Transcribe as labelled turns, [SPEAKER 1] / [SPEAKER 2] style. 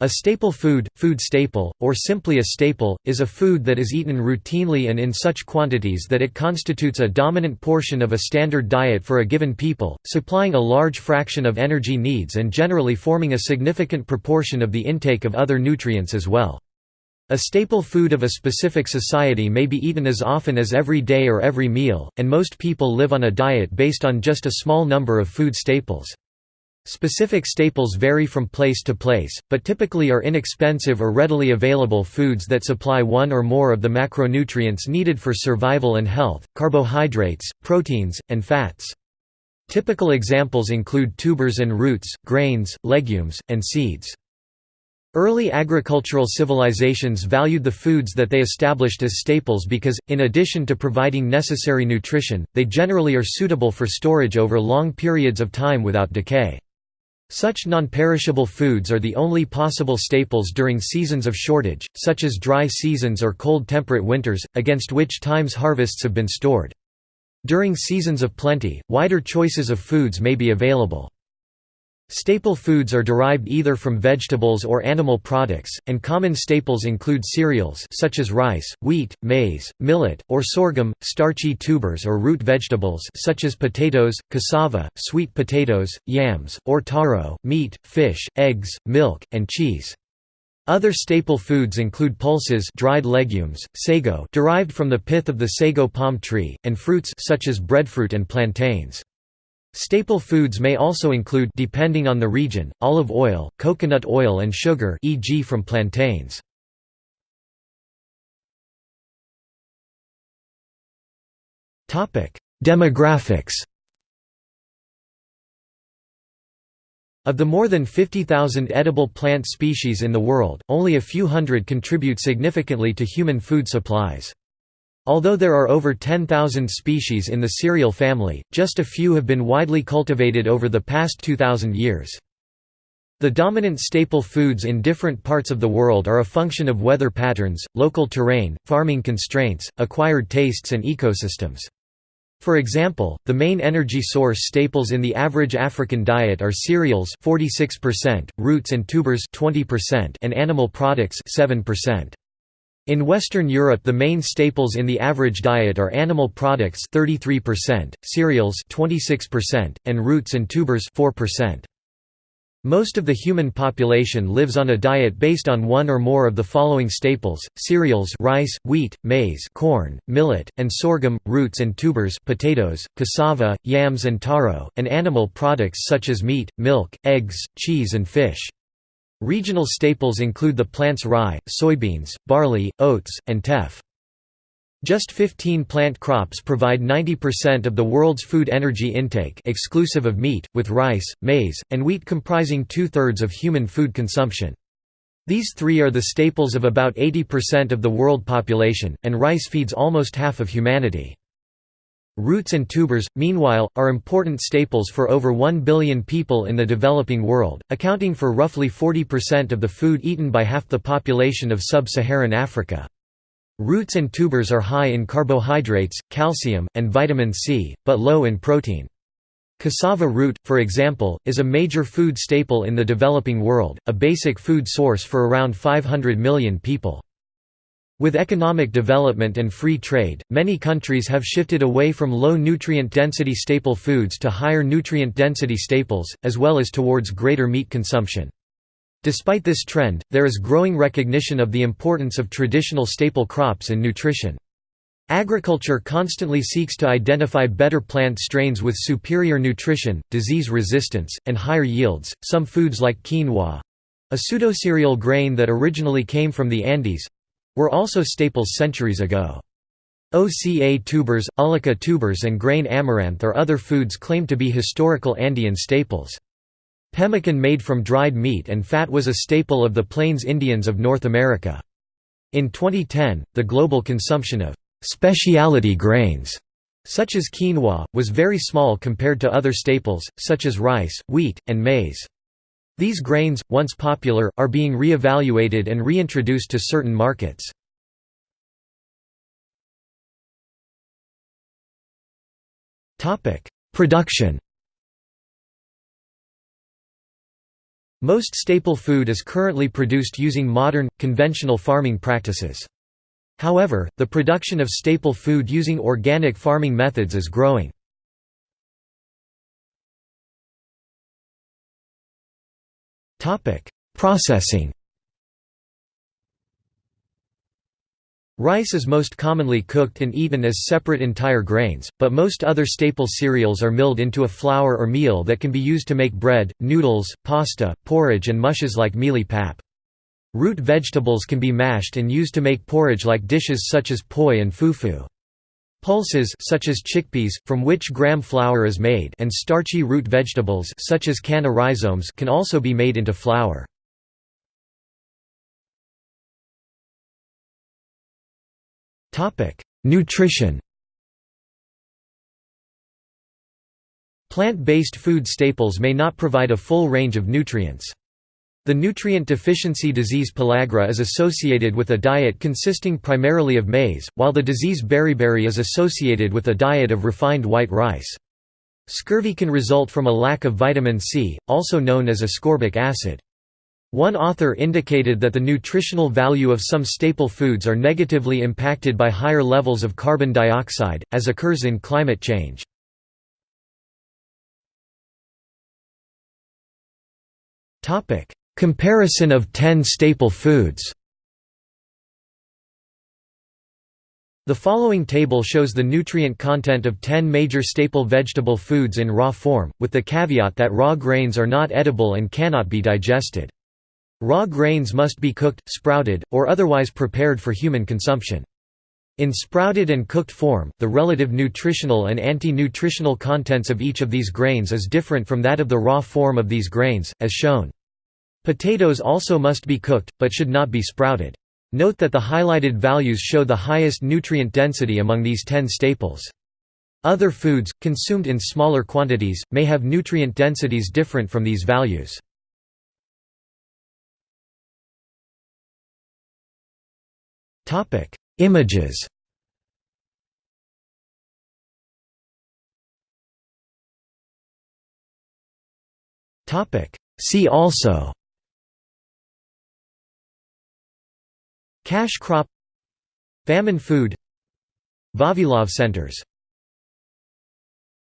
[SPEAKER 1] A staple food, food staple, or simply a staple, is a food that is eaten routinely and in such quantities that it constitutes a dominant portion of a standard diet for a given people, supplying a large fraction of energy needs and generally forming a significant proportion of the intake of other nutrients as well. A staple food of a specific society may be eaten as often as every day or every meal, and most people live on a diet based on just a small number of food staples. Specific staples vary from place to place, but typically are inexpensive or readily available foods that supply one or more of the macronutrients needed for survival and health, carbohydrates, proteins, and fats. Typical examples include tubers and roots, grains, legumes, and seeds. Early agricultural civilizations valued the foods that they established as staples because, in addition to providing necessary nutrition, they generally are suitable for storage over long periods of time without decay. Such non-perishable foods are the only possible staples during seasons of shortage, such as dry seasons or cold temperate winters, against which times harvests have been stored. During seasons of plenty, wider choices of foods may be available. Staple foods are derived either from vegetables or animal products, and common staples include cereals such as rice, wheat, maize, millet, or sorghum, starchy tubers or root vegetables such as potatoes, cassava, sweet potatoes, yams, or taro, meat, fish, eggs, milk, and cheese. Other staple foods include pulses dried legumes, sago derived from the pith of the sago palm tree, and fruits such as breadfruit and plantains. Staple foods may also include depending on the region, olive oil, coconut oil and sugar e.g. from plantains. Demographics Of the more than 50,000 edible plant species in the world, only a few hundred contribute significantly to human food supplies. Although there are over 10,000 species in the cereal family, just a few have been widely cultivated over the past 2,000 years. The dominant staple foods in different parts of the world are a function of weather patterns, local terrain, farming constraints, acquired tastes and ecosystems. For example, the main energy source staples in the average African diet are cereals 46%, roots and tubers 20%, and animal products 7%. In Western Europe the main staples in the average diet are animal products 33%, cereals 26%, and roots and tubers 4%. Most of the human population lives on a diet based on one or more of the following staples, cereals rice, wheat, maize corn, millet, and sorghum, roots and tubers potatoes, cassava, yams and taro, and animal products such as meat, milk, eggs, cheese and fish. Regional staples include the plants rye, soybeans, barley, oats, and teff. Just 15 plant crops provide 90% of the world's food energy intake exclusive of meat, with rice, maize, and wheat comprising two-thirds of human food consumption. These three are the staples of about 80% of the world population, and rice feeds almost half of humanity. Roots and tubers, meanwhile, are important staples for over 1 billion people in the developing world, accounting for roughly 40% of the food eaten by half the population of sub-Saharan Africa. Roots and tubers are high in carbohydrates, calcium, and vitamin C, but low in protein. Cassava root, for example, is a major food staple in the developing world, a basic food source for around 500 million people. With economic development and free trade, many countries have shifted away from low nutrient density staple foods to higher nutrient density staples, as well as towards greater meat consumption. Despite this trend, there is growing recognition of the importance of traditional staple crops in nutrition. Agriculture constantly seeks to identify better plant strains with superior nutrition, disease resistance, and higher yields. Some foods like quinoa a pseudocereal grain that originally came from the Andes were also staples centuries ago. Oca tubers, ulluco tubers and grain amaranth are other foods claimed to be historical Andean staples. Pemmican made from dried meat and fat was a staple of the Plains Indians of North America. In 2010, the global consumption of specialty grains such as quinoa, was very small compared to other staples, such as rice, wheat, and maize. These grains, once popular, are being re-evaluated and reintroduced to certain markets. Production Most staple food is currently produced using modern, conventional farming practices. However, the production of staple food using organic farming methods is growing. Processing Rice is most commonly cooked and eaten as separate entire grains, but most other staple cereals are milled into a flour or meal that can be used to make bread, noodles, pasta, porridge and mushes like mielie-pap. Root vegetables can be mashed and used to make porridge like dishes such as poi and fufu. Pulses such as chickpeas, from which gram flour is made and starchy root vegetables such as canna rhizomes can also be made into flour. Nutrition Plant-based food staples may not provide a full range of nutrients. The nutrient deficiency disease pellagra is associated with a diet consisting primarily of maize, while the disease beriberi is associated with a diet of refined white rice. Scurvy can result from a lack of vitamin C, also known as ascorbic acid. One author indicated that the nutritional value of some staple foods are negatively impacted by higher levels of carbon dioxide, as occurs in climate change. Comparison of 10 staple foods The following table shows the nutrient content of 10 major staple vegetable foods in raw form, with the caveat that raw grains are not edible and cannot be digested. Raw grains must be cooked, sprouted, or otherwise prepared for human consumption. In sprouted and cooked form, the relative nutritional and anti-nutritional contents of each of these grains is different from that of the raw form of these grains, as shown. Potatoes also must be cooked, but should not be sprouted. Note that the highlighted values show the highest nutrient density among these 10 staples. Other foods, consumed in smaller quantities, may have nutrient densities different from these values. Images. See also. Cash crop Famine food Vavilov centers